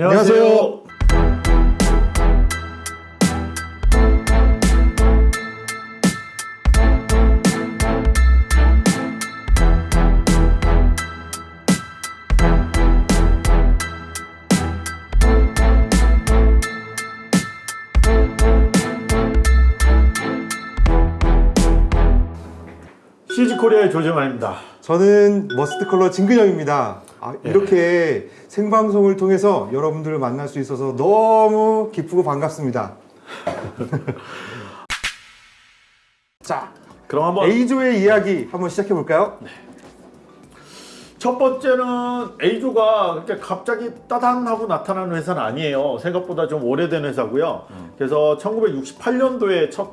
안녕하세요. CG코리아의 조정환입니다. 저는 머스트 컬러 진근영입니다. 아, 예. 이렇게 생방송을 통해서 여러분들을 만날 수 있어서 너무 기쁘고 반갑습니다. 자, 그럼 한번 A조의 이야기 한번 시작해 볼까요? 첫 번째는 A조가 그렇게 갑자기 따당 하고 나타나는 회사는 아니에요. 생각보다 좀 오래된 회사고요. 그래서 1968년도에 처음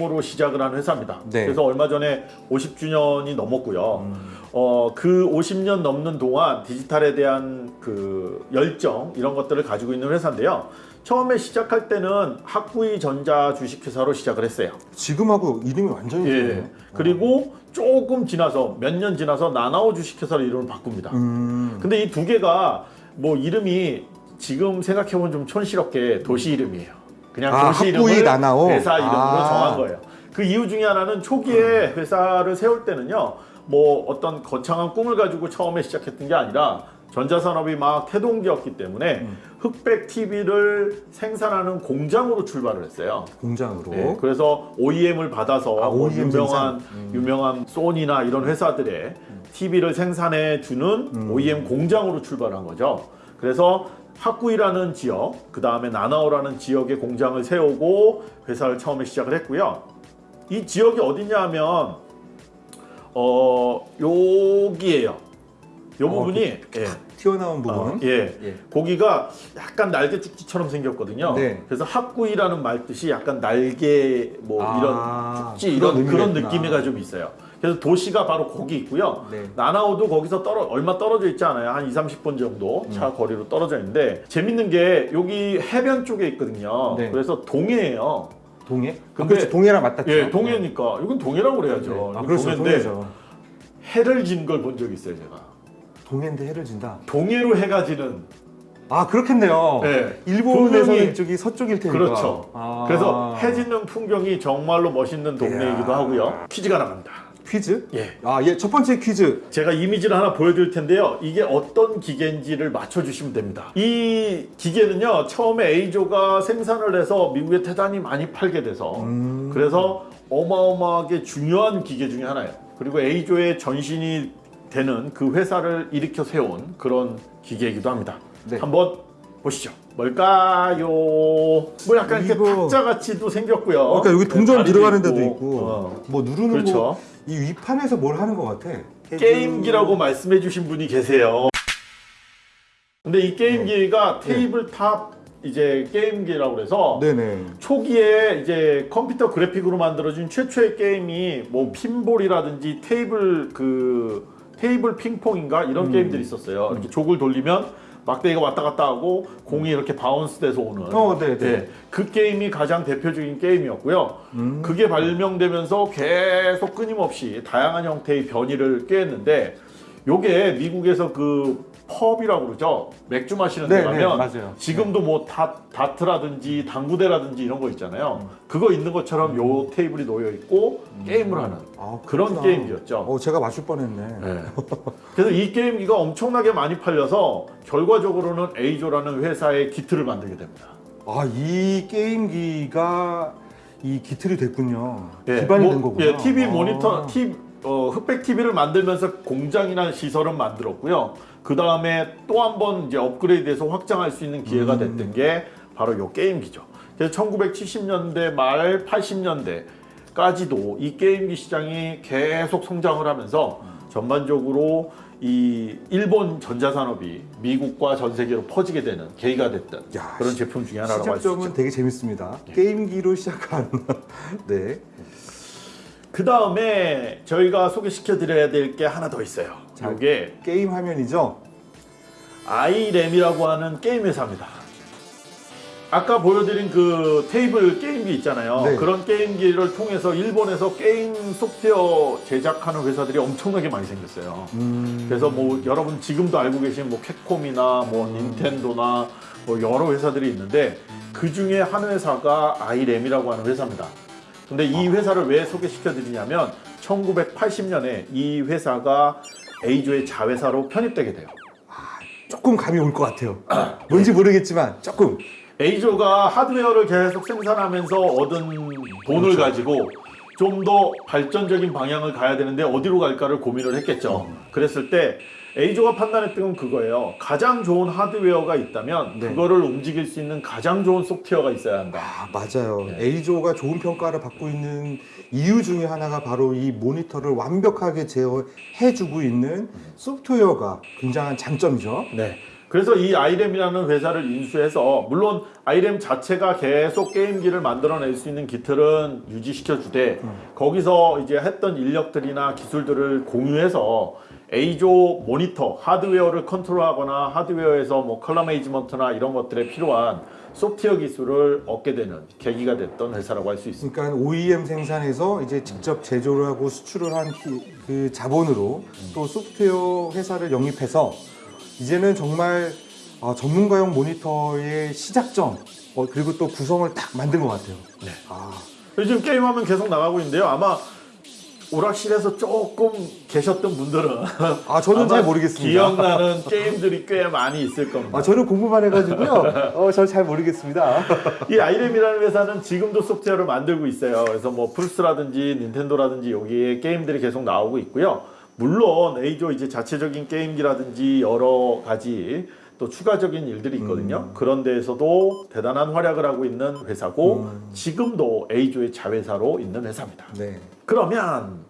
으로 시작을 한 회사입니다. 네. 그래서 얼마 전에 50주년이 넘었고요. 어, 그 50년 넘는 동안 디지털에 대한 그 열정 이런 것들을 가지고 있는 회사인데요. 처음에 시작할 때는 학구이 전자 주식회사로 시작을 했어요. 지금하고 이름이 완전히 예. 다르네요. 그리고 조금 지나서 몇 년 지나서 나나오 주식회사로 이름을 바꿉니다. 음, 근데 이 두 개가 뭐 이름이 지금 생각해보면 좀 촌스럽게 도시 이름이에요. 그냥 아, 도시 이름을 나나오? 회사 이름으로 아. 정한 거예요. 그 이유 중에 하나는 초기에 회사를 세울 때는요. 뭐 어떤 거창한 꿈을 가지고 처음에 시작했던 게 아니라 전자산업이 막 태동기였기 때문에 음. 흑백 TV를 생산하는 공장으로 출발을 했어요. 공장으로. 네, 그래서 OEM을 받아서 아, 뭐 OEM 유명한. 음. 유명한 소니나 이런 회사들의 TV를 생산해 주는 음. OEM 공장으로 출발한 거죠. 그래서 학구이라는 지역, 그 다음에 나나오라는 지역의 공장을 세우고 회사를 처음에 시작을 했고요. 이 지역이 어디냐 하면 어 여기에요. 요 어, 부분이 예. 튀어나온 부분. 어, 예. 예. 고기가 약간 날개 쭉지처럼 생겼거든요. 네. 그래서 학구이라는 말 뜻이 약간 날개 뭐 아, 이런 쭉지 이런 그런. 느낌이가 좀 있어요. 그래서 도시가 바로 거기 있고요. 네. 나나오도 거기서 떨어 얼마 떨어져 있지 않아요. 한 2, 30분 정도 음. 차 거리로 떨어져 있는데 재밌는 게 여기 해변 쪽에 있거든요. 네. 그래서 동해예요. 동해? 아, 근데- 그렇죠. 동해랑 맞닿죠. 예, 동해니까 이건 동해라고 그래야죠. 네. 아, 그렇죠. 동해인데 동해죠. 해를 진 걸 본 적이 있어요, 제가. 동해인데 해를 진다. 동해로 해가 지는 아, 그렇겠네요. 네. 일본에서는 분명히- 이쪽이 서쪽일 테니까. 그렇죠. 아. 그래서 해 짓는 풍경이 정말로 멋있는 동네이기도. 하고요. 퀴즈가 나갑니다. 퀴즈? 예. 아, 예, 첫 번째 퀴즈. 제가 이미지를 하나 보여드릴 텐데요. 이게 어떤 기계인지를 맞춰주시면 됩니다. 이 기계는요, 처음에 A조가 생산을 해서 미국에 대단히 많이 팔게 돼서 음. 그래서 어마어마하게 중요한 기계 중에 하나예요. 그리고 A조의 전신이 되는 그 회사를 일으켜 세운 그런 기계이기도 합니다. 네. 한번 보시죠. 뭘까요? 뭐 약간 이렇게 탁자같이도 생겼고요. 그러니까 여기 동전 다리도 들어가는 데도 있고. 있고, 어. 뭐 누르는 그렇죠. 거, 이 위판에서 뭘 하는 것 같아. 게임기라고 말씀해 주신 분이 계세요. 근데 이 네. 게임기가 tabletop 이제 게임기라고 그래서 네네. 초기에 이제 컴퓨터 그래픽으로 만들어진 최초의 게임이 뭐 핀볼이라든지 테이블 그 테이블 핑퐁인가 이런 음. 게임들이 있었어요. 이렇게 jog을 돌리면 막대기가 왔다 갔다 하고 공이 이렇게 bounce 돼서 오는 어, 네, 네. 예, 그 게임이 가장 대표적인 게임이었고요. 음. 그게 발명되면서 계속 끊임없이 다양한 형태의 변이를 꾀했는데 요게 미국에서 그 pub이라고 그러죠. 맥주 마시는 데 네, 가면 네, 맞아요. 지금도 뭐 다, 다트라든지 당구대라든지 이런 거 있잖아요. 그거 있는 것처럼 요 테이블이 놓여 있고 게임을 하는 아, 그런. 게임기였죠. 어, 제가 맞출 뻔했네. 네. 그래서 이 게임기가 엄청나게 많이 팔려서 결과적으로는 A조라는 회사의 기틀을 만들게 됩니다. 아, 이 게임기가 이 기틀이 됐군요. 예, 기반이 뭐, 된 거구나. 예, TV 아. 모니터, TV, 어, 흑백 TV를 만들면서 공장이나 시설은 만들었고요. 그 다음에 또 한 번 이제 업그레이드해서 확장할 수 있는 기회가 음. 됐던 게 바로 요 게임기죠. 그래서 1970년대 말 80년대까지도 이 게임기 시장이 계속 성장을 하면서 전반적으로 이 일본 전자산업이 미국과 전 세계로 퍼지게 되는 계기가 됐던 야, 그런 제품 중에 하나라고 할수 시작점은 있죠. 되게 재밌습니다. 예. 게임기로 시작한. 네. 그 다음에 저희가 소개시켜 드려야 될 게 하나 더 있어요. 자, 이게 게임 화면이죠. 아이렘이라고 하는 게임 회사입니다. 아까 보여드린 그 테이블 게임기 있잖아요. 네. 그런 게임기를 통해서 일본에서 게임 소프트웨어 제작하는 회사들이 엄청나게 많이 생겼어요. 음, 그래서 뭐 여러분 지금도 알고 계신 뭐 캡콤이나 뭐 닌텐도나 뭐 여러 회사들이 있는데 그 중에 한 회사가 아이램이라고 하는 회사입니다. 근데 이 회사를 왜 소개시켜 드리냐면 1980년에 이 회사가 A조의 자회사로 편입되게 돼요. 조금 감이 올 것 같아요. 뭔지 모르겠지만 조금. A조가 하드웨어를 계속 생산하면서 얻은 돈을 가지고 좀 더 발전적인 방향을 가야 되는데 어디로 갈까를 고민을 했겠죠. 그랬을 때 A조가 판단했던 건 그거예요. 가장 좋은 하드웨어가 있다면 네. 그거를 움직일 수 있는 가장 좋은 소프트웨어가 있어야 한다. 아, 맞아요. A조가 좋은 평가를 받고 있는 이유 중에 하나가 바로 이 모니터를 완벽하게 제어해주고 있는 소프트웨어가 굉장한 장점이죠. 네. 그래서 이 아이램이라는 회사를 인수해서 물론 아이램 자체가 계속 게임기를 만들어낼 수 있는 기틀은 유지시켜 주되 거기서 이제 했던 인력들이나 기술들을 공유해서 A조 모니터 하드웨어를 컨트롤하거나 하드웨어에서 뭐 컬러 매니지먼트나 이런 것들에 필요한 소프트웨어 기술을 얻게 되는 계기가 됐던 회사라고 할 수 있습니다. 그러니까 OEM 생산에서 이제 직접 제조를 하고 수출을 한 그 자본으로 또 소프트웨어 회사를 영입해서 이제는 정말 어, 전문가용 모니터의 시작점 어, 그리고 또 구성을 딱 만든 것 같아요. 네. 아, 요즘 게임하면 계속 나가고 있는데요. 아마 오락실에서 조금 계셨던 분들은 아, 저는 잘 모르겠습니다. 기억나는 게임들이 꽤 많이 있을 겁니다. 아, 저는 공부만 해가지고요. 어, 저는 잘 모르겠습니다. 이 아이램이라는 회사는 지금도 소프트웨어를 만들고 있어요. 그래서 뭐 플스라든지 닌텐도라든지 여기에 게임들이 계속 나오고 있고요. 물론 A조 이제 자체적인 게임기라든지 여러 가지 또 추가적인 일들이 있거든요. 그런 데에서도 대단한 활약을 하고 있는 회사고 지금도 A조의 자회사로 있는 회사입니다. 네. 그러면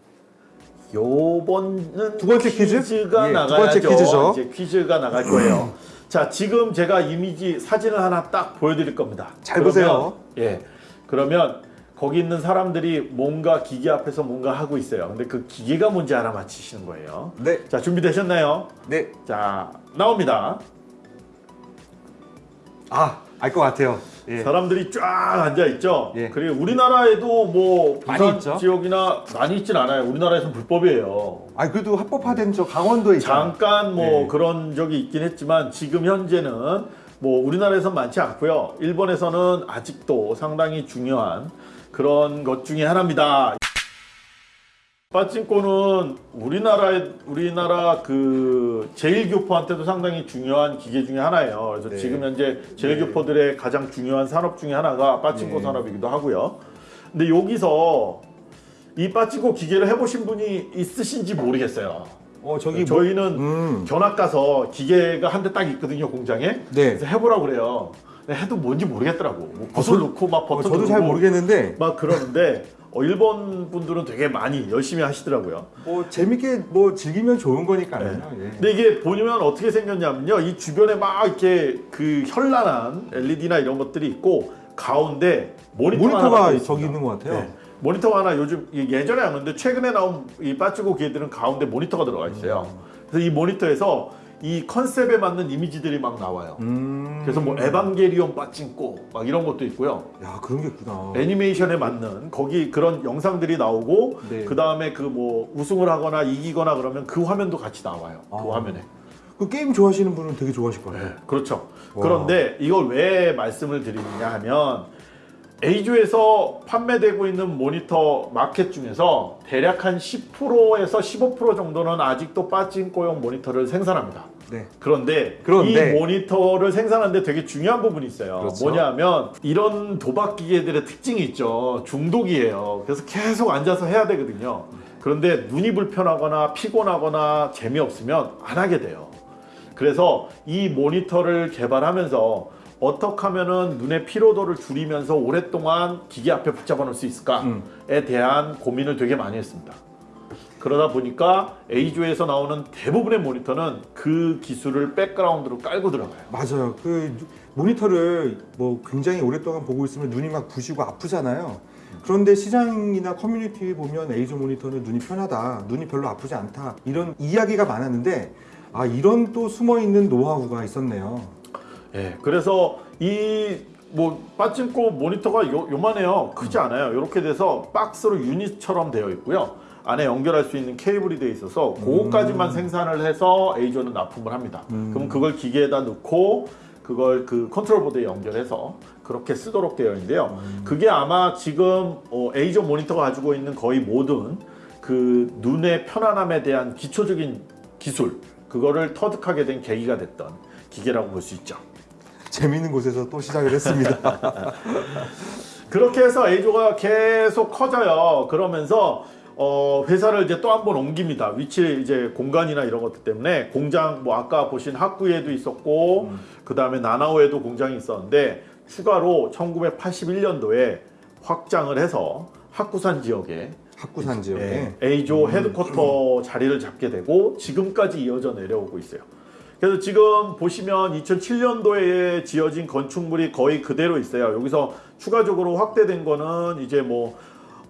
요번은 두 번째 퀴즈? 퀴즈가 예, 두 나가야죠. 번째 퀴즈죠. 이제 퀴즈가 나갈 거예요. 자, 지금 제가 이미지 사진을 하나 딱 보여드릴 겁니다. 잘 그러면, 보세요. 예, 그러면 거기 있는 사람들이 뭔가 기계 앞에서 뭔가 하고 있어요. 근데 그 기계가 뭔지 알아 맞히시는 거예요. 네. 자, 준비되셨나요? 네. 자, 나옵니다. 아, 알 것 같아요. 예. 사람들이 쫙 앉아 있죠. 예. 그리고 우리나라에도 뭐 많이. 지역이나 많이 있진 않아요. 우리나라에서는 불법이에요. 아, 그래도 합법화된 저 강원도에 있잖아요. 잠깐 뭐 네. 그런 적이 있긴 했지만 지금 현재는 뭐 우리나라에선 많지 않고요. 일본에서는 아직도 상당히 중요한 그런 것 중에 하나입니다. 빠찡코는 우리나라 우리나라 그 제일교포한테도 상당히 중요한 기계 중에 하나예요. 그래서 네. 지금 현재 제일교포들의 가장 중요한 산업 중에 하나가 빠찡코 네. 산업이기도 하고요. 근데 여기서 이 빠찡코 기계를 해보신 분이 있으신지 모르겠어요. 어, 저기 뭐, 저희는 음. 견학 가서 기계가 한 대 딱 있거든요 공장에. 네. 그래서 해보라고 그래요. 해도 뭔지 모르겠더라고. 뭐 붓을 넣고 막 어, 버튼 저도 잘 모르겠는데 막 그러는데 어, 일본 분들은 되게 많이 열심히 하시더라고요. 뭐 재밌게 뭐 즐기면 좋은 거니까요. 네. 예. 근데 이게 보면 어떻게 생겼냐면요. 이 주변에 막 이렇게 그 현란한 LED나 이런 것들이 있고 가운데 모니터 있습니다. 저기 있는 것 같아요. 네. 모니터가 하나 요즘 이 예전에 안 했는데 최근에 나온 이 빠지고 기계들은 가운데 모니터가 들어가 있어요. 그래서 이 모니터에서 이 컨셉에 맞는 이미지들이 막 나와요. 음. 그래서 뭐 에반게리온 빠찡고 막 이런 것도 있고요. 야 그런 게 있구나. 애니메이션에 맞는 거기 그런 영상들이 나오고 네. 그 다음에 그 뭐 우승을 하거나 이기거나 그러면 그 화면도 같이 나와요. 그 아. 화면에. 그 게임 좋아하시는 분은 되게 좋아하실 거예요. 네, 그렇죠. 와. 그런데 이걸 왜 말씀을 드리느냐 하면 A조에서 판매되고 있는 모니터 마켓 중에서 대략 한 10%에서 15% 정도는 아직도 빠진꼬용 모니터를 생산합니다. 네. 그런데, 그런데. 이 모니터를 생산하는데 되게 중요한 부분이 있어요. 그렇죠. 뭐냐면 이런 도박 기계들의 특징이 있죠. 중독이에요. 그래서 계속 앉아서 해야 되거든요. 그런데 눈이 불편하거나 피곤하거나 재미없으면 안 하게 돼요. 그래서 이 모니터를 개발하면서 어떻게 하면은 눈의 피로도를 줄이면서 오랫동안 기계 앞에 붙잡아 놓을 수 있을까에 음. 대한 고민을 되게 많이 했습니다. 그러다 보니까 A조에서 나오는 대부분의 모니터는 그 기술을 백그라운드로 깔고 들어가요. 맞아요. 그 모니터를 뭐 굉장히 오랫동안 보고 있으면 눈이 막 부시고 아프잖아요. 그런데 시장이나 커뮤니티에 보면 에이조 모니터는 눈이 편하다, 눈이 별로 아프지 않다 이런 이야기가 많았는데 아 이런 또 숨어 있는 노하우가 있었네요. 예, 그래서 이 뭐 빠찡코 모니터가 요, 요만해요. 크지 않아요. 이렇게 돼서 박스로 유닛처럼 되어 있고요. 안에 연결할 수 있는 케이블이 되어 있어서 그거까지만 생산을 해서 에이조는 납품을 합니다. 그럼 그걸 기계에다 넣고 그걸 그 컨트롤 보드에 연결해서 그렇게 쓰도록 되어 있는데요. 그게 아마 지금 어, 에이조 모니터가 가지고 있는 거의 모든 그 눈의 편안함에 대한 기초적인 기술 그거를 터득하게 된 계기가 됐던 기계라고 볼 수 있죠. 재미있는 곳에서 또 시작을 했습니다. 그렇게 해서 A조가 계속 커져요. 그러면서 어, 회사를 이제 또 한 번 옮깁니다. 위치 이제 공간이나 이런 것들 때문에 공장 뭐 아까 보신 학구에도 있었고 그 다음에 나나오에도 공장이 있었는데 추가로 1981년도에 확장을 해서 학구산 지역에 학구산 지역에 예, A조 헤드쿼터 자리를 잡게 되고 지금까지 이어져 내려오고 있어요. 그래서 지금 보시면 2007년도에 지어진 건축물이 거의 그대로 있어요. 여기서 추가적으로 확대된 거는 이제 뭐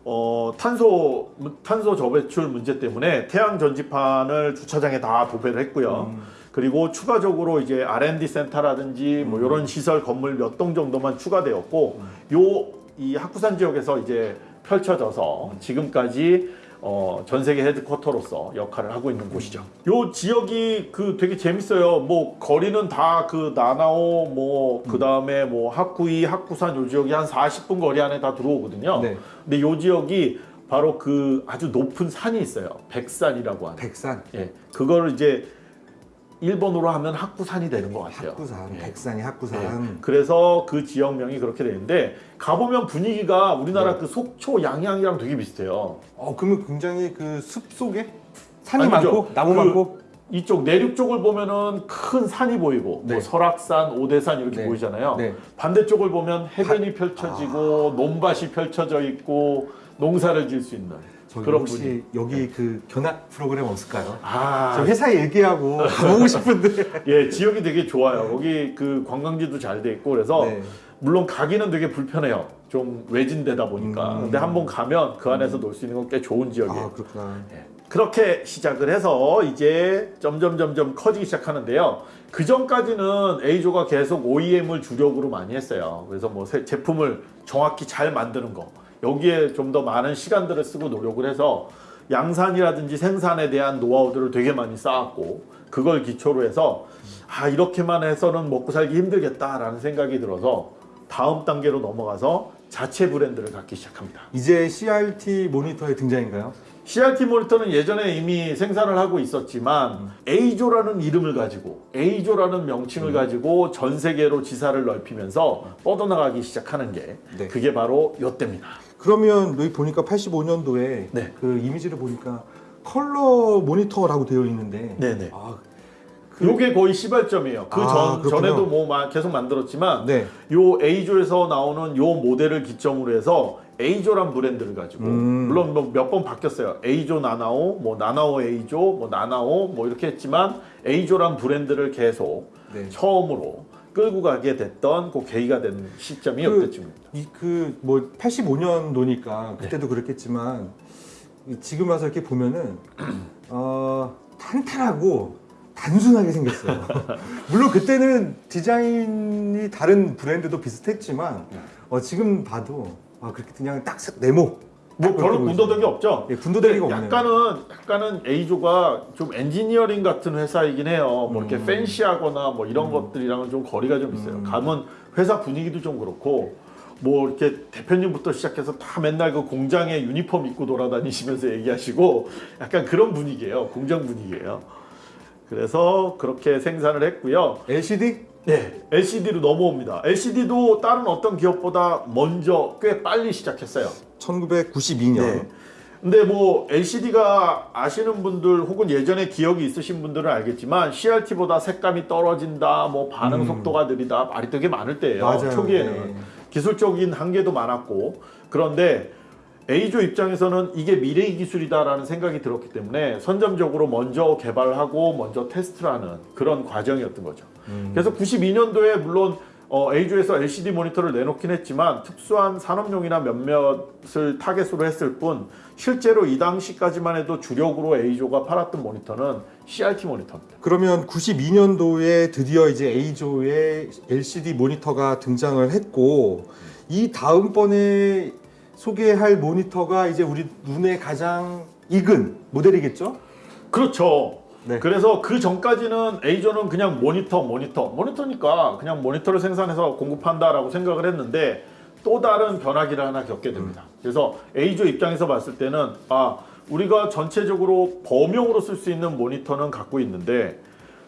어, 탄소 탄소 저배출 문제 때문에 태양 전지판을 주차장에 다 도배를 했고요. 그리고 추가적으로 이제 R&D 센터라든지 뭐 이런 시설 건물 몇 동 정도만 추가되었고 요이 학구산 지역에서 이제 펼쳐져서 지금까지 어, 전 세계 헤드쿼터로서 역할을 하고 있는 곳이죠. 요 지역이 그 되게 재밌어요. 뭐 거리는 다 그 나나오 뭐 그다음에 뭐 학구이 학구산 요 지역이 한 40분 거리 안에 다 들어오거든요. 네. 근데 요 지역이 바로 그 아주 높은 산이 있어요. 백산이라고 하는. 백산, 예. 그거를 이제 일본어로 하면 학구산이 되는 것 같아요. 학구산, 예. 백산이 학구산. 네. 그래서 그 지역명이 그렇게 되는데 가보면 분위기가 우리나라 네. 그 속초 양양이랑 되게 비슷해요. 어 그러면 굉장히 그 숲 속에 산이 아니죠. 많고 나무 그 많고 이쪽 내륙 쪽을 보면은 큰 산이 보이고 네. 뭐 설악산, 오대산 이렇게 네. 보이잖아요. 네. 반대쪽을 보면 해변이 펼쳐지고 논밭이 펼쳐져 있고 농사를 지을 수 있는 저기 그런 혹시 분위기. 여기 그 견학 프로그램 없을까요? 아, 저 회사에 얘기하고 가보고 싶은데. 예, 지역이 되게 좋아요. 거기 그 관광지도 잘 돼 있고 그래서 네. 물론 가기는 되게 불편해요. 좀 외진되다 보니까. 음. 근데 한번 가면 그 안에서 놀수 있는 건 꽤 좋은 지역이에요. 아 그렇구나. 예. 그렇게 시작을 해서 이제 점점 점점 커지기 시작하는데요. 그 전까지는 A조가 계속 OEM을 주력으로 많이 했어요. 그래서 뭐 새- 제품을 정확히 잘 만드는 거 여기에 좀 더 많은 시간들을 쓰고 노력을 해서 양산이라든지 생산에 대한 노하우들을 되게 많이 쌓았고 그걸 기초로 해서 아 이렇게만 해서는 먹고 살기 힘들겠다라는 생각이 들어서 다음 단계로 넘어가서 자체 브랜드를 갖기 시작합니다. 이제 CRT 모니터의 등장인가요? CRT 모니터는 예전에 이미 생산을 하고 있었지만 A조라는 이름을 가지고 A조라는 명칭을 가지고 전 세계로 지사를 넓히면서 뻗어나가기 시작하는 게 네. 그게 바로 요때입니다. 그러면 여기 보니까 85년도에 네. 그 이미지를 보니까 컬러 모니터라고 되어 있는데 네네. 아, 요게 거의 시발점이에요. 그 아, 전. 전에도 뭐 마- 계속 만들었지만 네. 요 A조에서 나오는 요 모델을 기점으로 해서 A조란 브랜드를 가지고 음. 물론 뭐 몇 번 바뀌었어요. A조 나나오, 뭐 나나오 A조, 뭐 나나오 뭐 이렇게 했지만 A조란 브랜드를 계속 네. 처음으로 끌고 가게 됐던 그 계기가 된 시점이 그- 이때쯤입니다. 이그뭐 85년도니까 네. 그때도 그랬겠지만 이 지금 와서 이렇게 보면은 어, 탄탄하고 단순하게 생겼어요. 물론 그때는 디자인이 다른 브랜드도 비슷했지만 네. 어, 지금 봐도 아, 그렇게 그냥 딱 네모 뭐딱 별로 군더더기. 없죠. 예, 군더더기가 없네요. 약간은 약간은 A조가 좀 엔지니어링 같은 회사이긴 해요. 뭐 이렇게 음. 팬시하거나 뭐 이런 것들이랑은 좀 거리가 좀 있어요. 가면 회사 분위기도 좀 그렇고 뭐 이렇게 대표님부터 시작해서 다 맨날 그 공장에 유니폼 입고 돌아다니시면서 얘기하시고 약간 그런 분위기예요. 공장 분위기예요. 그래서 그렇게 생산을 했고요. LCD 네, LCD로 넘어옵니다. LCD도 다른 어떤 기업보다 먼저 꽤 빨리 시작했어요. 1992년 네. 근데 뭐 LCD가 아시는 분들 혹은 예전에 기억이 있으신 분들은 알겠지만 CRT보다 색감이 떨어진다, 뭐 반응 음. 속도가 느리다 말이 되게 많을 때예요. 맞아요. 초기에는 네. 기술적인 한계도 많았고 그런데 A조 입장에서는 이게 미래의 기술이다라는 생각이 들었기 때문에 선점적으로 먼저 개발하고 먼저 테스트를 하는 그런 과정이었던 거죠. 음. 그래서 92년도에 물론 어, A조에서 LCD 모니터를 내놓긴 했지만 특수한 산업용이나 몇몇을 타겟으로 했을 뿐 실제로 이 당시까지만 해도 주력으로 A조가 팔았던 모니터는 CRT 모니터입니다. 그러면 92년도에 드디어 이제 A조의 LCD 모니터가 등장을 했고 이 다음번에 소개할 모니터가 이제 우리 눈에 가장 익은 모델이겠죠? 그렇죠. 네. 그래서 그 전까지는 A조는 그냥 모니터, 모니터, 모니터니까 그냥 모니터를 생산해서 공급한다라고 생각을 했는데 또 다른 변화기를 하나 겪게 됩니다. 그래서 A조 입장에서 봤을 때는 아 우리가 전체적으로 범용으로 쓸 수 있는 모니터는 갖고 있는데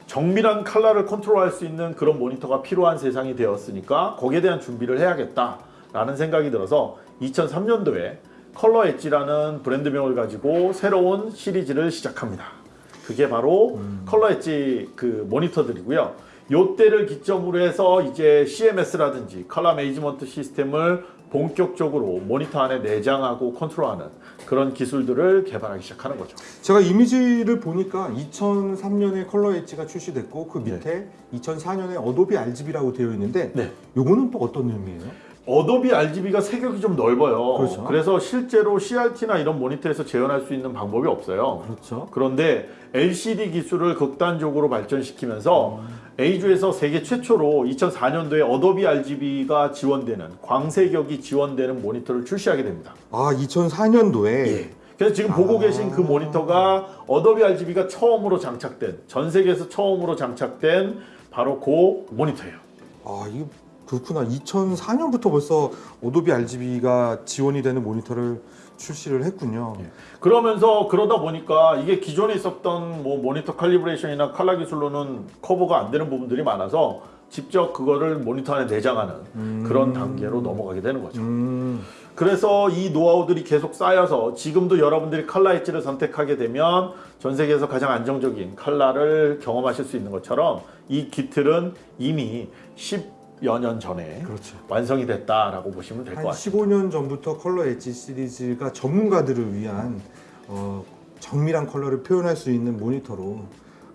정밀한 컬러를 컨트롤할 수 있는 그런 모니터가 필요한 세상이 되었으니까 거기에 대한 준비를 해야겠다 라는 생각이 들어서 2003년도에 ColorEdge라는 브랜드명을 가지고 새로운 시리즈를 시작합니다. 그게 바로 ColorEdge 그 모니터들이고요. 요때를 기점으로 해서 이제 CMS라든지 컬러 매니지먼트 시스템을 본격적으로 모니터 안에 내장하고 컨트롤하는 그런 기술들을 개발하기 시작하는 거죠. 제가 이미지를 보니까 2003년에 ColorEdge가 출시됐고 그 밑에 2004년에 어도비 RGB라고 되어 있는데 네. 요거는 또 어떤 의미예요? 어도비 RGB가 색역이 좀 넓어요. 그렇죠. 그래서 실제로 CRT나 이런 모니터에서 재현할 수 있는 방법이 없어요. 그렇죠. 그런데 LCD 기술을 극단적으로 발전시키면서 에이조에서 세계 최초로 2004년도에 어도비 RGB가 지원되는 광색역이 지원되는 모니터를 출시하게 됩니다. 아 2004년도에 그래서 지금 보고 아. 계신 그 모니터가 어도비 RGB가 처음으로 장착된 전 세계에서 처음으로 장착된 바로 그 모니터예요. 아 이게 그렇구나 2004년부터 벌써 어도비 RGB가 지원이 되는 모니터를 출시를 했군요. 예. 그러면서 그러다 보니까 이게 기존에 있었던 뭐 모니터 칼리브레이션이나 칼라 기술로는 커버가 안 되는 부분들이 많아서 직접 그거를 모니터 안에 내장하는 그런 단계로 넘어가게 되는 거죠. 음, 그래서 이 노하우들이 계속 쌓여서 지금도 여러분들이 칼라 엣지를 선택하게 되면 전 세계에서 가장 안정적인 칼라를 경험하실 수 있는 것처럼 이 기틀은 이미 10 여년 전에 그렇죠. 완성이 됐다라고 보시면 될것한 같습니다. 15년 전부터 컬러 엣지 시리즈가 전문가들을 위한 어, 정밀한 컬러를 표현할 수 있는 모니터로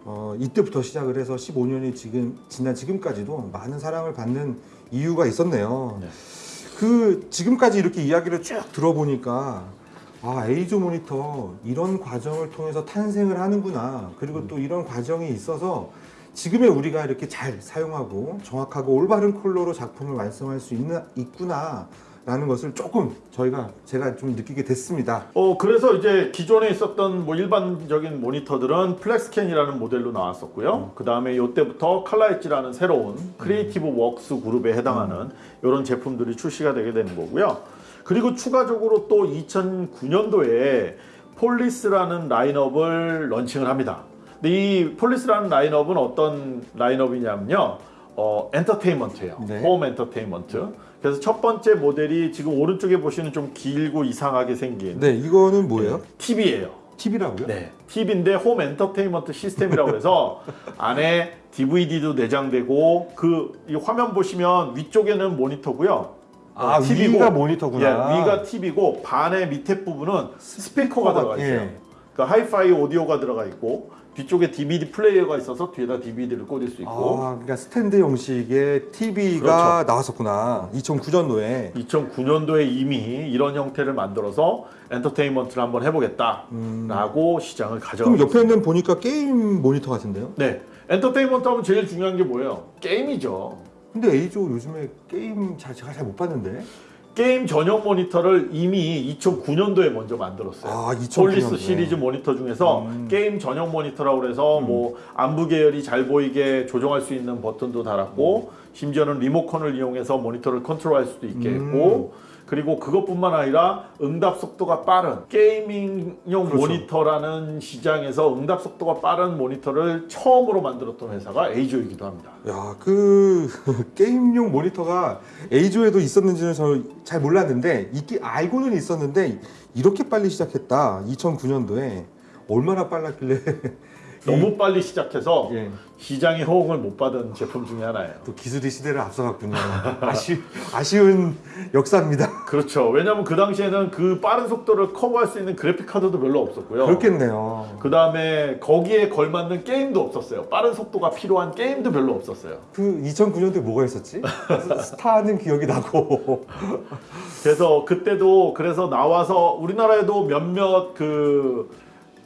어, 이때부터 시작을 해서 15년이 지금 지난 지금까지도 많은 사랑을 받는 이유가 있었네요. 네. 그 지금까지 이렇게 이야기를 쭉 들어보니까 아 에이조 모니터 이런 과정을 통해서 탄생을 하는구나. 그리고 또 이런 과정이 있어서 지금의 우리가 이렇게 잘 사용하고 정확하고 올바른 컬러로 작품을 완성할 수 있는 있구나 라는 것을 조금 저희가 제가 좀 느끼게 됐습니다. 어 그래서 이제 기존에 있었던 뭐 일반적인 모니터들은 FlexScan이라는 모델로 나왔었고요. 그 다음에 이때부터 칼라 엣지라는 새로운 creative works group에 해당하는 이런 제품들이 출시가 되게 되는 거고요. 그리고 추가적으로 또 2009년도에 FORIS라는 라인업을 런칭을 합니다. 근데 이 FORIS라는 라인업은 어떤 라인업이냐면요. 어, 엔터테인먼트예요. 네. 홈 엔터테인먼트. 그래서 첫 번째 모델이 지금 오른쪽에 보시는 좀 길고 이상하게 생긴 네, 이거는 뭐예요? TV예요. TV라고요? 네. TV인데 홈 엔터테인먼트 시스템이라고 해서 안에 DVD도 내장되고 그 이 화면 보시면 위쪽에는 모니터고요. 아, TV고, 위가 모니터구나. 예, 위가 TV고 반의 밑에 부분은 스피커가 들어가 있어요. 예. 그러니까 하이파이 오디오가 들어가 있고 뒤쪽에 DVD 플레이어가 있어서 뒤에다 DVD를 꽂을 수 있고 아, 그러니까 스탠드 형식의 TV가 나왔었구나. 2009년도에. 2009년도에 이미 이런 형태를 만들어서 엔터테인먼트를 한번 해보겠다라고 시장을 가져가. 그럼 옆에는 보니까 게임 모니터 같은데요? 네, 엔터테인먼트 하면 제일 중요한 게 뭐예요? 게임이죠. 근데 에이조 요즘에 게임 잘 제가 잘 못 봤는데. 게임 전용 모니터를 이미 2009년도에 먼저 만들었어요. 아, 2009년도에. FORIS 시리즈 모니터 중에서 게임 전용 모니터라고 그래서 뭐 암부 계열이 잘 보이게 조정할 수 있는 버튼도 달았고 심지어는 리모컨을 이용해서 모니터를 컨트롤할 수도 있게 했고 그리고 그것뿐만 아니라 응답 속도가 빠른 gaming용 그렇죠. 모니터라는 시장에서 응답 속도가 빠른 모니터를 처음으로 만들었던 회사가 A조이기도 합니다. 야, 그 게임용 모니터가 A조에도 있었는지는 저잘 몰랐는데 있기 알고는 있었는데 이렇게 빨리 시작했다. 2009년도에 얼마나 빨랐길래 너무 빨리 시작해서 예. 시장의 호응을 못 받은 제품 중에 하나예요. 또 기술이 시대를 앞서갔군요. 아쉬, 아쉬운 역사입니다. 그렇죠. 왜냐하면 그 당시에는 그 빠른 속도를 커버할 수 있는 그래픽 카드도 별로 없었고요. 그렇겠네요. 그 다음에 거기에 걸맞는 게임도 없었어요. 빠른 속도가 필요한 게임도 별로 없었어요. 그 2009년도에 뭐가 있었지? 스타는 기억이 나고. 그래서 그때도 그래서 나와서 우리나라에도 몇몇 그,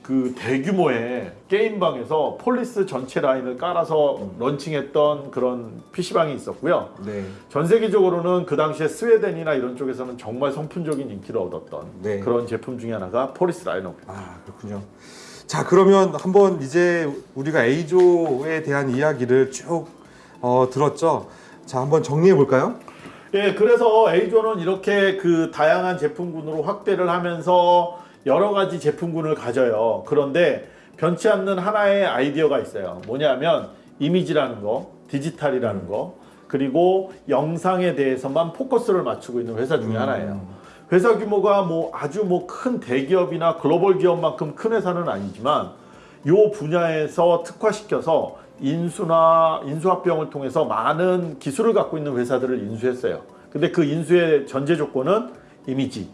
그 대규모의 게임방에서 FORIS 전체 라인을 깔아서 런칭했던 그런 PC방이 있었고요. 네. 전 세계적으로는 그 당시에 스웨덴이나 이런 쪽에서는 정말 선풍적인 인기를 얻었던 네. 그런 제품 중에 하나가 FORIS 라인업. 아 그렇군요. 자 그러면 한번 이제 우리가 A조에 대한 이야기를 쭉 어, 들었죠. 자 한번 정리해 볼까요? 예, 그래서 A조는 이렇게 그 다양한 제품군으로 확대를 하면서 여러 가지 제품군을 가져요. 그런데 변치 않는 하나의 아이디어가 있어요. 뭐냐면 이미지라는 거, 디지털이라는 거, 그리고 영상에 대해서만 포커스를 맞추고 있는 회사 중에 하나예요. 회사 규모가 뭐 아주 뭐 큰 대기업이나 글로벌 기업만큼 큰 회사는 아니지만 요 분야에서 특화시켜서 인수나 인수합병을 통해서 많은 기술을 갖고 있는 회사들을 인수했어요. 근데 그 인수의 전제 조건은 이미지,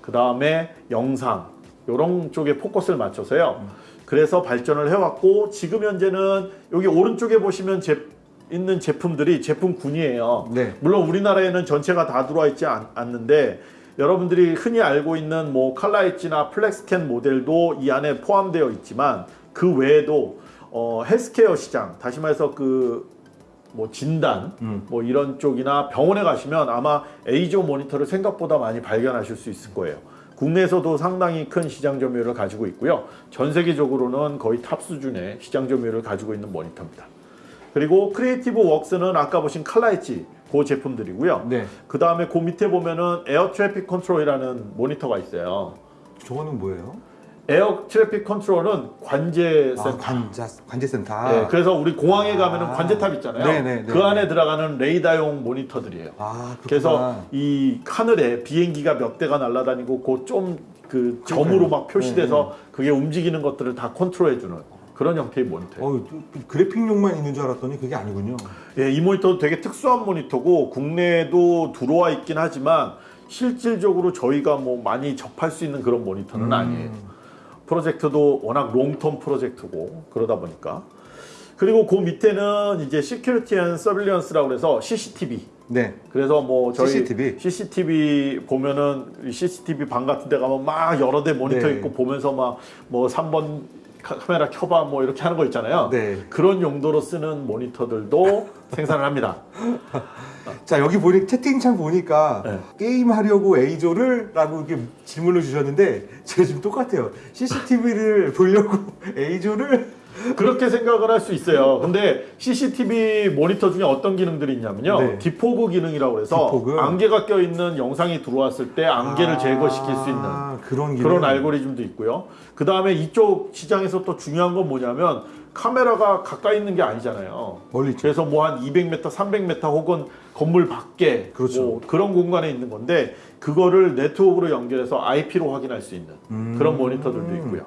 그 다음에 영상 이런 쪽에 포커스를 맞춰서요. 그래서 발전을 해왔고 지금 현재는 여기 오른쪽에 보시면 제, 있는 제품들이 제품군이에요. 네. 물론 우리나라에는 전체가 다 들어와 있지 않, 않는데 여러분들이 흔히 알고 있는 뭐 칼라 엣지나 FlexScan 모델도 이 안에 포함되어 있지만 그 외에도 어, 헬스케어 시장 다시 말해서 그 뭐 진단 음. 뭐 이런 쪽이나 병원에 가시면 아마 EIZO 모니터를 생각보다 많이 발견하실 수 있을 거예요. 국내에서도 상당히 큰 시장 점유율을 가지고 있고요. 전 세계적으로는 거의 탑 수준의 시장 점유율을 가지고 있는 모니터입니다. 그리고 Creative Works는 아까 보신 칼라 엣지 그 제품들이고요. 네. 그 다음에 그 밑에 보면은 Air Traffic Control이라는 모니터가 있어요. 저거는 뭐예요? Air Traffic Control은 관제 아, 센터. 관자 관제센터. 네, 그래서 우리 공항에 아. 가면 은 관제탑 있잖아요. 네네, 그 네네. 안에 들어가는 레이더용 모니터들이에요. 아. 그래서 이 하늘에 비행기가 몇 대가 날아다니고 그좀 그 점으로 막 표시돼서 그게 움직이는 것들을 다 컨트롤해주는 그런 형태의 모니터예요. 어, 그 그래픽용만 있는 줄 알았더니 그게 아니군요. 예, 이 모니터도 되게 특수한 모니터고 국내에도 들어와 있긴 하지만 실질적으로 저희가 뭐 많이 접할 수 있는 그런 모니터는 음. 아니에요. 프로젝트도 워낙 롱텀 프로젝트고 그러다 보니까 그리고 그 밑에는 이제 Security and Surveillance라고 해서 CCTV 네. 그래서 뭐 저희 CCTV? CCTV 보면은 CCTV 방 같은 데 가면 막 여러 대 모니터 네. 있고 보면서 막 뭐 3번 카- 카메라 켜봐 뭐 이렇게 하는 거 있잖아요. 네. 그런 용도로 쓰는 모니터들도 생산을 합니다. 자 여기 보니 채팅창 보니까 네. 게임 하려고 EIZO를 라고 이렇게 질문을 주셨는데 제가 지금 똑같아요. CCTV를 보려고 EIZO를 그렇게 생각을 할 수 있어요. 근데 CCTV 모니터 중에 어떤 기능들이 있냐면요. 네. defog 기능이라고 해서 Defog? 안개가 껴있는 영상이 들어왔을 때 안개를 제거시킬 수 있는 아, 그런 기능. 그런 알고리즘도 있고요. 그 다음에 이쪽 시장에서 또 중요한 건 뭐냐면 카메라가 가까이 있는 게 아니잖아요. 멀리. 그래서 뭐 한 200m, 300m 혹은 건물 밖에 그렇죠. 뭐 그런 공간에 있는 건데 그거를 네트워크로 연결해서 IP로 확인할 수 있는 음. 그런 모니터들도 있고요.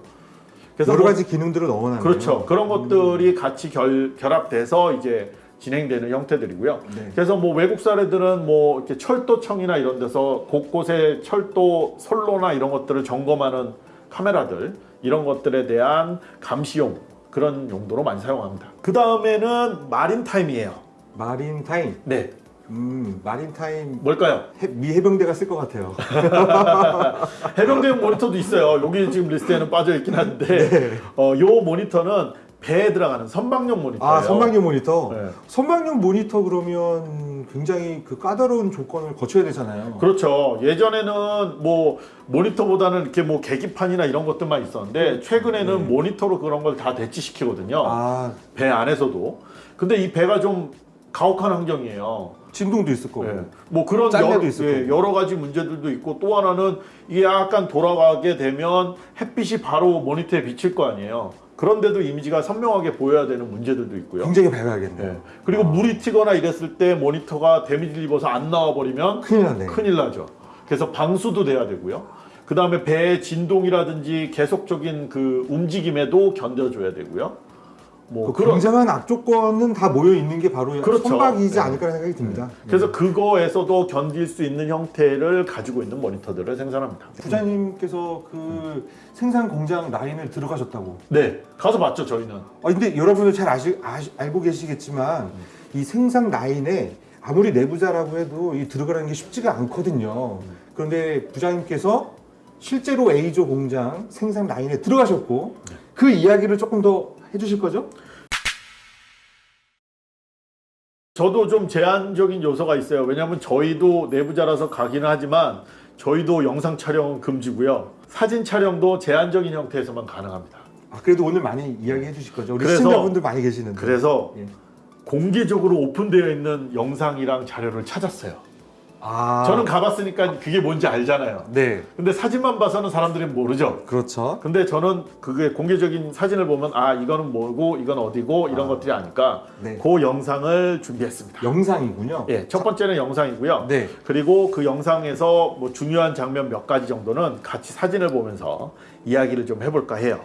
여러 뭐- 가지 기능들을 넣어놨네요. 그렇죠. 그런 것들이 같이 결, 결합돼서 이제 진행되는 형태들이고요. 네. 그래서 뭐 외국 사례들은 뭐 이렇게 철도청이나 이런 데서 곳곳에 철도 선로나 이런 것들을 점검하는 카메라들 이런 것들에 대한 감시용 그런 용도로 많이 사용합니다. 그 다음에는 Maritime이에요. Maritime. 네, 음, Maritime 뭘까요? 해- 미 해병대가 쓸 것 같아요. 해병대용 모니터도 있어요. 여기 지금 리스트에는 빠져 있긴 한데, 어, 요 모니터는 배에 들어가는 선박용 모니터예요. 아, 선박용 모니터. 네. 선박용 모니터 그러면 굉장히 그 까다로운 조건을 거쳐야 되잖아요. 그렇죠. 예전에는 뭐 모니터보다는 이렇게 뭐 계기판이나 이런 것들만 있었는데 최근에는 모니터로 그런 걸 다 대치시키거든요. 아, 배 안에서도. 근데 이 배가 좀 가혹한 환경이에요. 진동도 있을 거고. 예. 뭐 그런 짤매도 여, 있을 예. 여러 가지 문제들도 있고 또 하나는 이게 약간 돌아가게 되면 햇빛이 바로 모니터에 비칠 거 아니에요. 그런데도 이미지가 선명하게 보여야 되는 문제들도 있고요. 굉장히 밝아야겠네요. 예. 그리고 물이 튀거나 이랬을 때 모니터가 데미지를 입어서 안 나와 버리면 큰일 나네. 큰일 나죠. 그래서 방수도 돼야 되고요. 그 다음에 배의 진동이라든지 계속적인 그 움직임에도 견뎌줘야 되고요. 뭐 그 굉장한 악조건은 다 모여 있는 게 바로 그렇죠. 선박이지 네. 않을까 생각이 듭니다. 그래서 그거에서도 견딜 수 있는 형태를 가지고 있는 모니터들을 생산합니다. 부장님께서 그 생산 공장 라인을 들어가셨다고. 네, 가서 봤죠 저희는. 아 근데 여러분들 잘 아시, 아시- 알고 계시겠지만 이 생산 라인에 아무리 내부자라고 해도 이 들어가는 게 쉽지가 않거든요. 그런데 부장님께서 실제로 A조 공장 생산 라인에 들어가셨고 그 이야기를 조금 더 해주실 거죠? 저도 좀 제한적인 요소가 있어요. 왜냐하면 저희도 내부자라서 가기는 하지만 저희도 영상 촬영은 금지고요. 사진 촬영도 제한적인 형태에서만 가능합니다. 아 그래도 오늘 많이 이야기해 주실 거죠? 우리 그래서- 시청자분들 많이 계시는데. 그래서 예. 공개적으로 오픈되어 있는 영상이랑 자료를 찾았어요. 아 저는 가봤으니까 그게 뭔지 알잖아요. 네 근데 사진만 봐서는 사람들이 모르죠. 그렇죠. 근데 저는 그게 공개적인 사진을 보면 아 이거는 뭐고 이건 어디고 이런 아. 것들이 아니까 네. 그 영상을 준비했습니다. 영상이군요. 예, 첫 번째는 영상이고요. 네. 그리고 그 영상에서 뭐 중요한 장면 몇 가지 정도는 같이 사진을 보면서 이야기를 좀 해볼까 해요.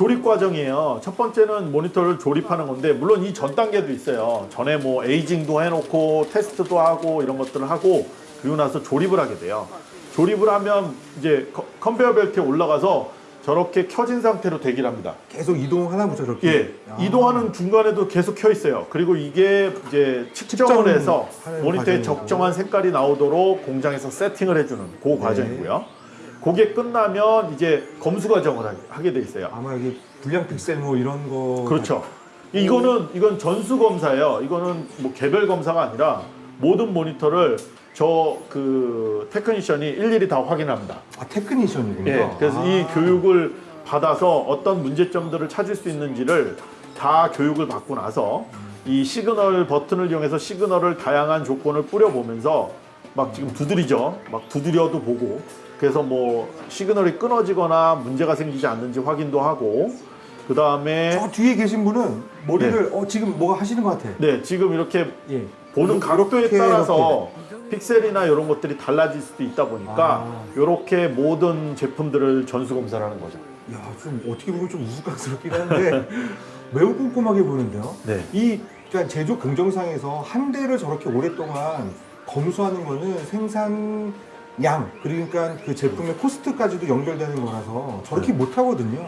조립 과정이에요. 첫 번째는 모니터를 조립하는 건데 물론 이 전 단계도 있어요. 전에 뭐 aging도 해놓고 테스트도 하고 이런 것들을 하고 그리고 나서 조립을 하게 돼요. 조립을 하면 이제 컨- 컨베이어 벨트에 올라가서 저렇게 켜진 상태로 대기를 합니다. 계속 이동하나 보죠, 저렇게. 예, 아. 이동하는 중간에도 계속 켜 있어요. 그리고 이게 이제 측정을 해서 모니터의 과정이고. 적정한 색깔이 나오도록 공장에서 세팅을 해주는 그 네. 과정이고요. 그게 끝나면 이제 검수 과정을 하- 하게 돼 있어요. 아마 이게 불량 픽셀 뭐 이런 거. 그렇죠. 이거는 이건 전수 검사예요. 이거는 뭐 개별 검사가 아니라 모든 모니터를 저 그 technician이 일일이 다 확인합니다. 아 technician이군요. 예, 그래서 아. 이 교육을 받아서 어떤 문제점들을 찾을 수 있는지를 다 교육을 받고 나서 이 시그널 버튼을 이용해서 시그널을 다양한 조건을 뿌려보면서 막 지금 두드리죠. 막 두드려도 보고 그래서 뭐 시그널이 끊어지거나 문제가 생기지 않는지 확인도 하고 그 다음에 저 뒤에 계신 분은 머리를 어 지금 뭐가 하시는 것 같아. 네 지금 이렇게 예. 보는 각도에 이렇게, 따라서 픽셀이나 이런 것들이 달라질 수도 있다 보니까 아. 이렇게 모든 제품들을 전수 검사를 하는 거죠. 야, 좀 어떻게 보면 좀 우스꽝스럽긴 한데 매우 꼼꼼하게 보는데요. 네. 이 그러니까 제조 공정상에서 한 대를 저렇게 오랫동안 검수하는 거는 생산 양 그러니까 그 제품의 코스트까지도 연결되는 거라서 저렇게 못 하거든요.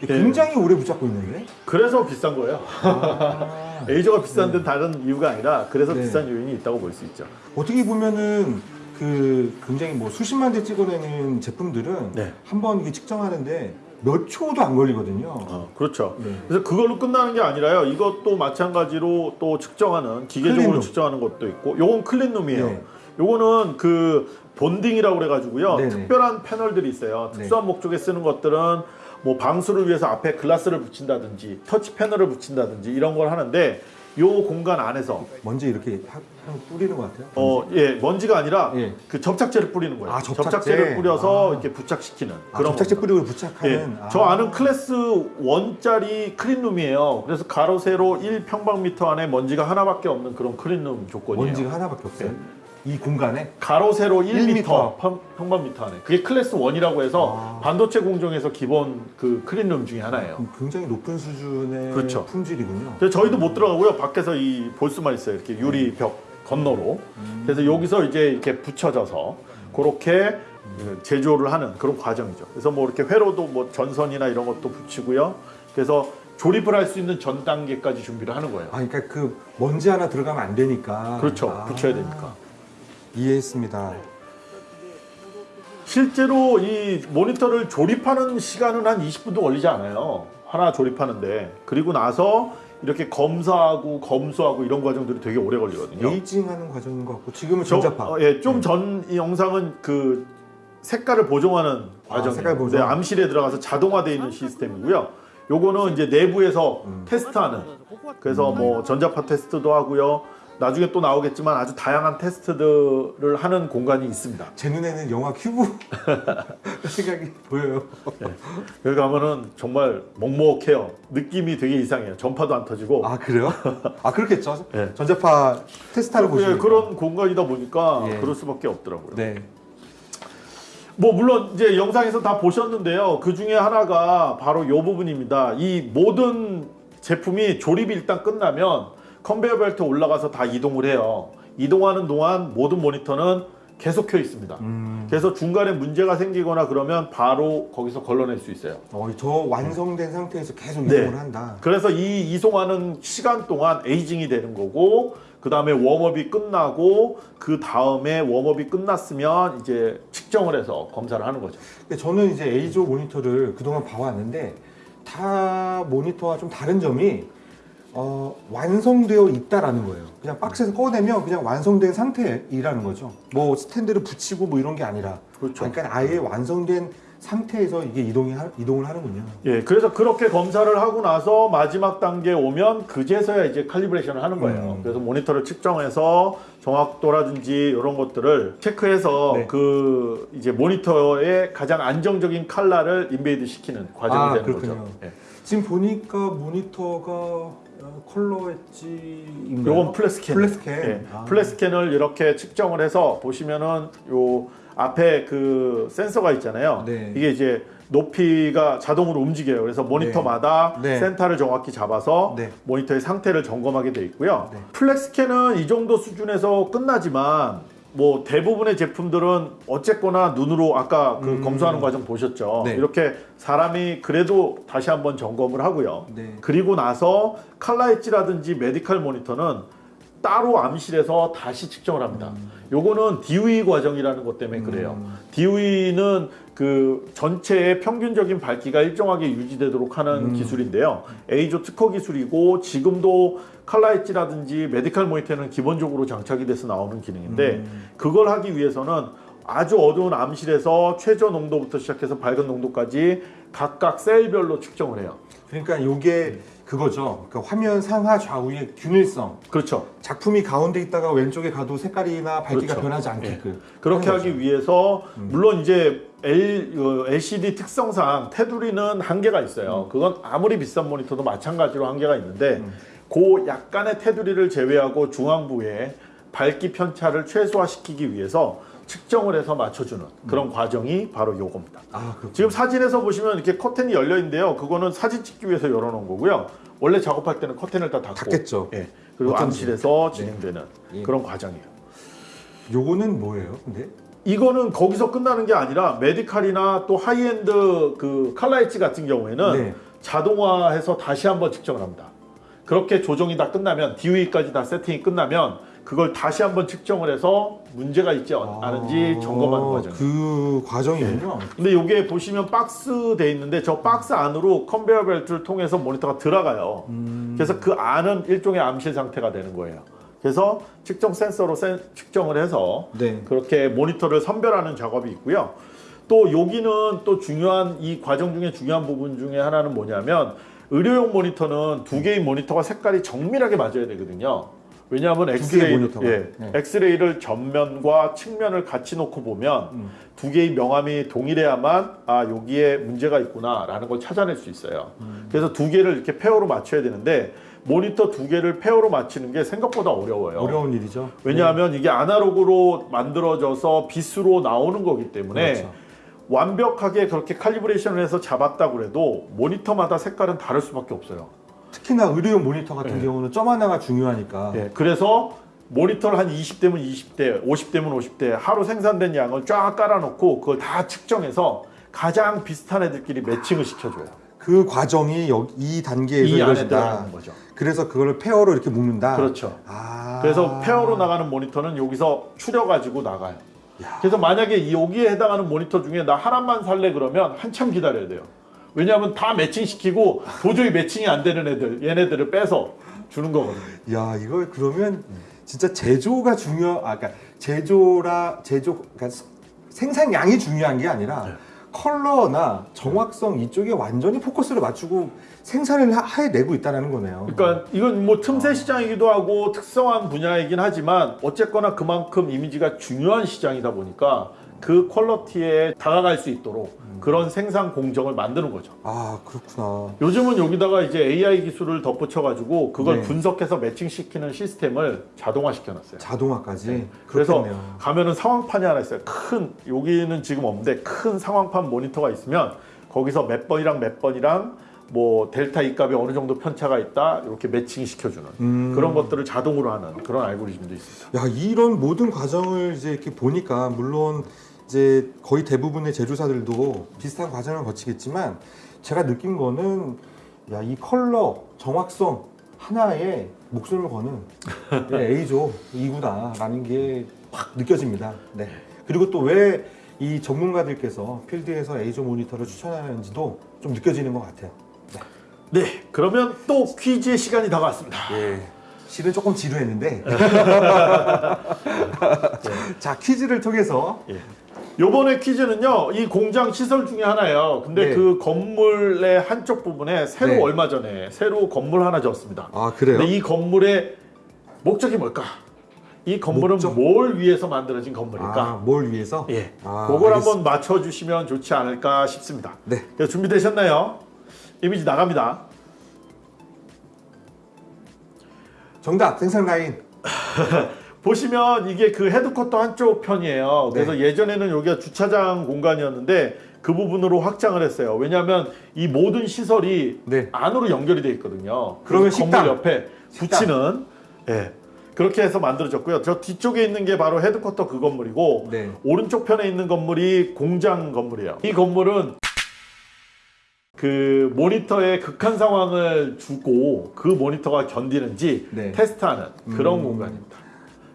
네. 굉장히 오래 붙잡고 있는데. 그래서 비싼 거예요. 아, 에이저가 비싼 데는 다른 이유가 아니라 그래서 네. 비싼 요인이 있다고 볼 수 있죠. 어떻게 보면은 그 굉장히 뭐 수십만 대 찍어내는 제품들은 네. 한번 이게 측정하는데 몇 초도 안 걸리거든요. 어, 그렇죠. 네. 그래서 그걸로 끝나는 게 아니라요. 이것도 마찬가지로 또 측정하는 기계적으로 클린룸. 측정하는 것도 있고, 요건 클린룸이에요. 네. 요거는 그 본딩이라고 그래가지고요. 네네. 특별한 패널들이 있어요. 네. 특수한 목적에 쓰는 것들은 뭐 방수를 위해서 앞에 글라스를 붙인다든지 터치 패널을 붙인다든지 이런 걸 하는데 요 공간 안에서 먼저 이렇게 하- 하면 뿌리는 것 같아요. 어, 예, 먼지가 아니라 예. 그 접착제를 뿌리는 거예요. 아, 접착제. 를 뿌려서 아. 이렇게 부착시키는 아, 그런 접착제 겁니다. 뿌리고 부착하는. 예, 아. 저 안은 클래스 1짜리 클린룸이에요. 그래서 가로 세로 1평방미터 안에 먼지가 하나밖에 없는 그런 클린룸 조건이에요. 먼지가 하나밖에 없어요. 네. 이 공간에 가로 세로 1m 1m. 평, 평방미터 안에. 그게 클래스 1이라고 해서 아. 반도체 공정에서 기본 그 클린룸 중에 하나예요. 굉장히 높은 수준의 그렇죠. 품질이군요. 그래서 저희도 못 들어가고요. 밖에서 이 볼 수만 있어요. 이렇게 유리 벽 건너로. 그래서 여기서 이제 이렇게 붙여져서 그렇게 제조를 하는 그런 과정이죠. 그래서 뭐 이렇게 회로도 뭐 전선이나 이런 것도 붙이고요. 그래서 조립을 할 수 있는 전 단계까지 준비를 하는 거예요. 아, 그러니까 그 먼지 하나 들어가면 안 되니까. 그렇죠. 아, 붙여야 되니까. 이해했습니다. 실제로 이 모니터를 조립하는 시간은 한 20분도 걸리지 않아요. 하나 조립하는데 그리고 나서 이렇게 검사하고 검수하고 이런 과정들이 되게 오래 걸리거든요. 에이징하는 과정인 것 같고 지금은 저- 전자파. 어, 예, 좀 전 이 영상은 그 색깔을 보정하는 과정이에요. 아, 색깔 보정. 네, 암실에 들어가서 자동화되어 있는 시스템이고요. 요거는 이제 내부에서 음. 테스트하는 그래서 뭐 전자파 테스트도 하고요. 나중에 또 나오겠지만 아주 다양한 테스트들을 하는 공간이 있습니다. 제 눈에는 영화 큐브 생각이 보여요. 여기 가면은 정말 먹먹해요. 느낌이 되게 이상해요. 전파도 안 터지고. 아 그래요? 아 그렇겠죠. 예. 전자파 테스트하러 예, 보시면 그런 공간이다 보니까 예. 그럴 수밖에 없더라고요. 네. 뭐 물론 이제 영상에서 다 보셨는데요. 그 중에 하나가 바로 이 부분입니다. 이 모든 제품이 조립이 일단 끝나면 컨베이어 벨트 올라가서 다 이동을 해요. 이동하는 동안 모든 모니터는 계속 켜 있습니다. 음. 그래서 중간에 문제가 생기거나 그러면 바로 거기서 걸러낼 수 있어요. 어, 저 완성된 상태에서 계속 네. 이동을 한다. 그래서 이 이송하는 시간 동안 에이징이 되는 거고 그 다음에 웜업이 끝나고 그 다음에 웜업이 끝났으면 이제 측정을 해서 검사를 하는 거죠. 근데 저는 이제 에이조 모니터를 그동안 봐왔는데 다 모니터와 좀 다른 점이 어, 완성되어 있다라는 거예요. 그냥 박스에서 꺼내면 그냥 완성된 상태이라는 거죠. 뭐 스탠드를 붙이고 뭐 이런 게 아니라 그렇죠. 그러니까 아예 완성된 상태에서 이게 이동이 하, 이동을 하는군요. 예, 그래서 그렇게 검사를 하고 나서 마지막 단계에 오면 그제서야 이제 칼리브레이션을 하는 거예요. 음. 그래서 모니터를 측정해서 정확도라든지 이런 것들을 체크해서 네. 그 이제 모니터의 가장 안정적인 칼라를 embed 시키는 과정이 아, 되는 그렇군요. 거죠. 예. 지금 보니까 모니터가 어, ColorEdge인가요? 요건 FlexScan. FlexScan. 예. 아. FlexScan을 이렇게 측정을 해서 보시면은 요 앞에 그 센서가 있잖아요. 네. 이게 이제 높이가 자동으로 움직여요. 그래서 모니터마다 네. 센터를 정확히 잡아서 네. 모니터의 상태를 점검하게 돼 있고요. 네. FlexScan은 이 정도 수준에서 끝나지만 뭐 대부분의 제품들은 어쨌거나 눈으로 아까 그 음. 검수하는 과정 보셨죠. 네. 이렇게 사람이 그래도 다시 한번 점검을 하고요. 네. 그리고 나서 칼라 엣지라든지 medical 모니터는 따로 암실에서 다시 측정을 합니다. 요거는 DOE 과정이라는 것 때문에 그래요. 음. DOE는 그 전체의 평균적인 밝기가 일정하게 유지되도록 하는 음. 기술인데요. 에이조 특허 기술이고 지금도 칼라 엣지라든지 메디칼 모니터는 기본적으로 장착이 돼서 나오는 기능인데 음. 그걸 하기 위해서는 아주 어두운 암실에서 최저 농도부터 시작해서 밝은 농도까지 각각 셀별로 측정을 해요. 그러니까 요게 그거죠. 그러니까 화면 상하 좌우의 균일성. 그렇죠. 작품이 가운데 있다가 왼쪽에 가도 색깔이나 밝기가 그렇죠. 변하지 않게끔 그렇게 하는 하기 거죠. 위해서 음. 물론 이제 L, 어, LCD 특성상 테두리는 한계가 있어요. 그건 아무리 비싼 모니터도 마찬가지로 한계가 있는데 음. 그 약간의 테두리를 제외하고 중앙부에 밝기 편차를 최소화시키기 위해서 측정을 해서 맞춰주는 그런 과정이 바로 요겁니다. 아, 그 지금 사진에서 보시면 이렇게 커튼이 열려 있는데요. 그거는 사진 찍기 위해서 열어놓은 거고요. 원래 작업할 때는 커튼을 다 닫고 닫겠죠. 예. 그리고. 암실에서 네. 진행되는 예. 그런 과정이에요. 요거는 뭐예요? 근데 이거는 거기서 끝나는 게 아니라 메디칼이나 또 하이엔드 그 칼라 엣지 같은 경우에는 네. 자동화해서 다시 한번 측정을 합니다. 그렇게 조정이 다 끝나면 DUE까지 다 세팅이 끝나면 그걸 다시 한번 측정을 해서 문제가 있지 않은지 점검하는 과정이에요. 그 과정이군요. 근데 이게 보시면 박스 돼 있는데 저 박스 안으로 컨베이어 벨트를 통해서 모니터가 들어가요. 음. 그래서 그 안은 일종의 암실 상태가 되는 거예요. 그래서 측정 센서로 센- 측정을 해서 네. 그렇게 모니터를 선별하는 작업이 있고요. 또 여기는 또 중요한 이 과정 중에 중요한 부분 중에 하나는 뭐냐면 의료용 모니터는 두 개의 모니터가 색깔이 정밀하게 맞아야 되거든요. 왜냐하면 엑스레이. 예, 네. 엑스레이를 전면과 측면을 같이 놓고 보면 음. 두 개의 명암이 동일해야만 아 여기에 문제가 있구나라는 걸 찾아낼 수 있어요. 음. 그래서 두 개를 이렇게 pair로 맞춰야 되는데 모니터 두 개를 pair로 맞추는 게 생각보다 어려워요. 어려운 일이죠. 왜냐하면 이게 아날로그로 만들어져서 빛으로 나오는 거기 때문에 그렇죠. 완벽하게 그렇게 칼리브레이션을 해서 잡았다 그래도 모니터마다 색깔은 다를 수밖에 없어요. 특히나 의료용 모니터 같은 네. 경우는 점 하나가 중요하니까. 예, 그래서 모니터를 한 20대면 20대, 50대면 50대 하루 생산된 양을 쫙 깔아놓고 그걸 다 측정해서 가장 비슷한 애들끼리 매칭을 시켜줘요. 그 과정이 여기 이 단계에서 이 이루어진다. 거죠. 그래서 그거를 pair로 이렇게 묶는다. 그렇죠. 아. 그래서 pair로 나가는 모니터는 여기서 추려가지고 나가요. 그래서 만약에 이 여기에 해당하는 모니터 중에 나 하나만 살래 그러면 한참 기다려야 돼요. 왜냐하면 다 매칭시키고 도저히 매칭이 안 되는 애들, 얘네들을 빼서 주는 거거든요. 야 이걸 그러면 진짜 제조가 중요. 아 그러니까 제조라 제조 그러니까 스- 생산량이 중요한 게 아니라 네. 컬러나 정확성 이쪽에 완전히 포커스를 맞추고 생산을 하- 해내고 있다는 거네요. 그러니까 이건 뭐 틈새 시장이기도 하고 특성한 분야이긴 하지만 어쨌거나 그만큼 이미지가 중요한 시장이다 보니까 그 퀄러티에 다가갈 수 있도록 그런 생산 공정을 만드는 거죠. 아 그렇구나. 요즘은 여기다가 이제 AI 기술을 덧붙여 가지고 그걸 네. 분석해서 매칭시키는 시스템을 자동화 시켜놨어요. 자동화까지. 그래서 그렇겠네요. 가면은 상황판이 하나 있어요. 큰 여기는 지금 없는데 큰 상황판 모니터가 있으면 거기서 몇 번이랑 몇 번이랑 뭐 델타 이 값이 어느 정도 편차가 있다 이렇게 매칭 시켜주는 음. 그런 것들을 자동으로 하는 그런 알고리즘도 있습니다. 야 이런 모든 과정을 이제 이렇게 보니까 물론 이제 거의 대부분의 제조사들도 비슷한 과정을 거치겠지만 제가 느낀 거는 야 이 컬러 정확성 하나에 목숨을 거는 예, A조 이구나 라는 게 확 느껴집니다. 네. 그리고 또 왜 이 전문가들께서 필드에서 A조 모니터를 추천하는지도 좀 느껴지는 것 같아요. 네, 그러면 또 퀴즈의 시간이 다가왔습니다. 예. 실은 조금 지루했는데. 자 퀴즈를 통해서 예. 요번에 퀴즈는요, 이 공장 시설 중에 하나예요. 근데 네. 그 건물의 한쪽 부분에 새로 네. 얼마 전에 새로 건물 하나 지었습니다. 아 그래요? 근데 이 건물의 목적이 뭘까? 이 건물은 목적? 뭘 위해서 만들어진 건물일까? 아, 뭘 위해서? 예, 아, 그걸 알겠습니다. 한번 맞춰주시면 좋지 않을까 싶습니다. 네. 준비되셨나요? 이미지 나갑니다. 정답 생산 라인. 보시면 이게 그 헤드쿼터 한쪽 편이에요. 그래서 네. 예전에는 여기가 주차장 공간이었는데 그 부분으로 확장을 했어요. 왜냐하면 이 모든 시설이 네. 안으로 연결이 돼 있거든요. 그러면 식당. 건물 옆에 식당. 붙이는 예. 그렇게 해서 만들어졌고요. 저 뒤쪽에 있는 게 바로 헤드쿼터 그 건물이고 네. 오른쪽 편에 있는 건물이 공장 건물이에요. 이 건물은 그 모니터에 극한 상황을 주고 그 모니터가 견디는지 네. 테스트하는 그런 음. 공간입니다.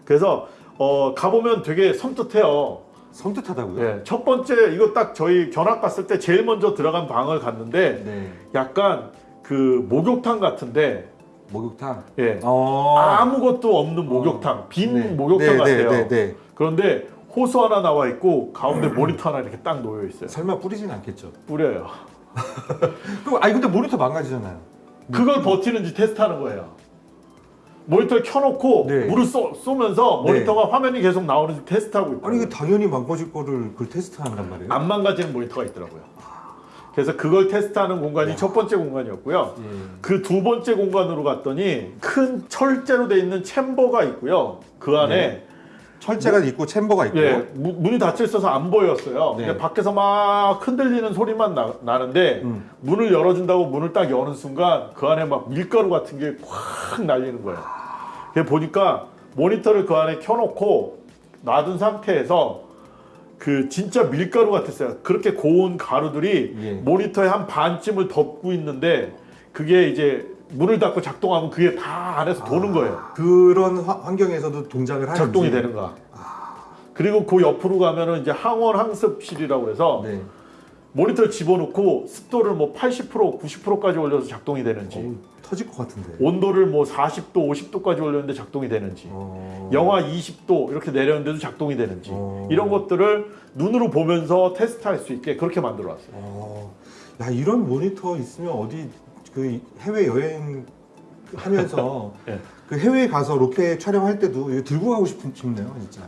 그래서 어, 가보면 되게 섬뜩해요. 섬뜩하다고요? 예, 첫 번째 이거 딱 저희 견학 갔을 때 제일 먼저 들어간 방을 갔는데 네. 약간 그 목욕탕 같은데 목욕탕. 예, 어. 아무것도 없는 목욕탕 빈 네. 목욕탕 네, 같아요. 네, 네, 네. 그런데 호수 하나 나와 있고 가운데 모니터 하나 이렇게 딱 놓여 있어요. 설마 뿌리진 않겠죠? 뿌려요. 그 아니 근데 모니터 망가지잖아요. 그걸 버티는지 테스트하는 거예요. 모니터를 켜놓고 네. 물을 쏘, 쏘면서 네. 모니터가 화면이 계속 나오는지 테스트하고 있어요. 아니 이게 당연히 망가질 거를 그걸 테스트한단 말이에요. 안 망가지는 모니터가 있더라고요. 그래서 그걸 테스트하는 공간이 첫 번째 공간이었고요. 예. 그두 번째 공간으로 갔더니 큰 철제로 돼 있는 챔버가 있고요. 그 안에 네. 철제가 있고 챔버가 있고. 예, 무- 문이 닫혀 있어서 안 보였어요. 네. 밖에서 막 흔들리는 소리만 나, 나는데 음. 문을 열어준다고 문을 딱 여는 순간 그 안에 막 밀가루 같은 게 확 날리는 거예요. 보니까 모니터를 그 안에 켜놓고 놔둔 상태에서 그 진짜 밀가루 같았어요. 그렇게 고운 가루들이 예. 모니터의 한 반쯤을 덮고 있는데 그게 이제 문을 닫고 작동하면 그게 다 안에서 도는 거예요. 그런 화- 환경에서도 동작을 하는지. 작동이 되는가. 그리고 그 옆으로 가면은 이제 항원 항습실이라고 해서 네. 모니터를 집어넣고 습도를 뭐 80% 90%까지 올려서 작동이 되는지 어우, 터질 것 같은데. 온도를 뭐 40도 50도까지 올렸는데 작동이 되는지 어. 영하 20도 이렇게 내렸는데도 작동이 되는지 어. 이런 것들을 눈으로 보면서 테스트할 수 있게 그렇게 만들어 왔어요. 어. 야 이런 모니터 있으면 어디 그 해외 여행 하면서 예. 그 해외에 가서 로켓 촬영할 때도 이거 들고 가고 싶은 싶네요 진짜.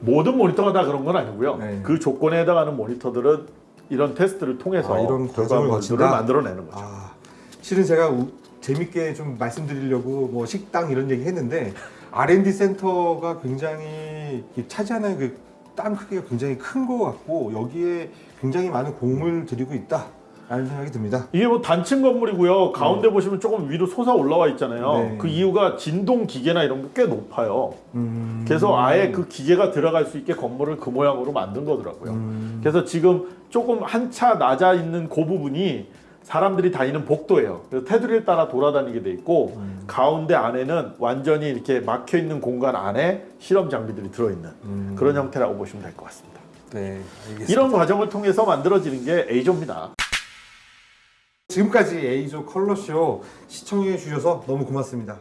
모든 모니터가 다 그런 건 아니고요. 네. 그 조건에 해당하는 모니터들은 이런 테스트를 통해서 아, 이런 결과물들을? 만들어내는 거죠. 아, 실은 제가 우- 재밌게 좀 말씀드리려고 뭐 식당 이런 얘기 했는데 R&D 센터가 굉장히 이 차지하는 그 땅 크기가 굉장히 큰 것 같고 여기에 굉장히 많은 공을 들이고 있다 라는 생각이 듭니다. 이게 뭐 단층 건물이고요. 가운데 보시면 조금 위로 솟아 올라와 있잖아요. 네. 그 이유가 진동 기계나 이런 게 꽤 높아요. 음. 그래서 아예 그 기계가 들어갈 수 있게 건물을 그 모양으로 만든 거더라고요. 음. 그래서 지금 조금 한차 낮아 있는 그 부분이 사람들이 다니는 복도예요. 그래서 테두리를 따라 돌아다니게 돼 있고 음. 가운데 안에는 완전히 이렇게 막혀 있는 공간 안에 실험 장비들이 들어 있는 음. 그런 형태라고 보시면 될 것 같습니다. 네, 알겠습니다. 이런 과정을 통해서 만들어지는 게 A조입니다. 지금까지 A조 컬러쇼 시청해 주셔서 너무 고맙습니다.